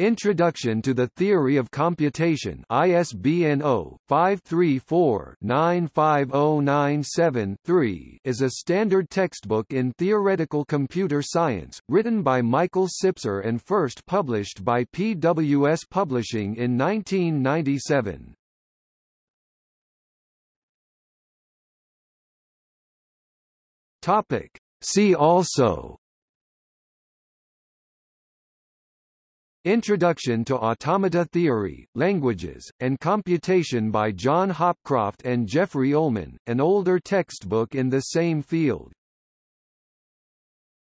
Introduction to the Theory of Computation ISBN 0-534-95097-3 is a standard textbook in theoretical computer science, written by Michael Sipser and first published by PWS Publishing in 1997. Topic. See also Introduction to Automata Theory, Languages, and Computation by John Hopcroft and Jeffrey Ullman, an older textbook in the same field.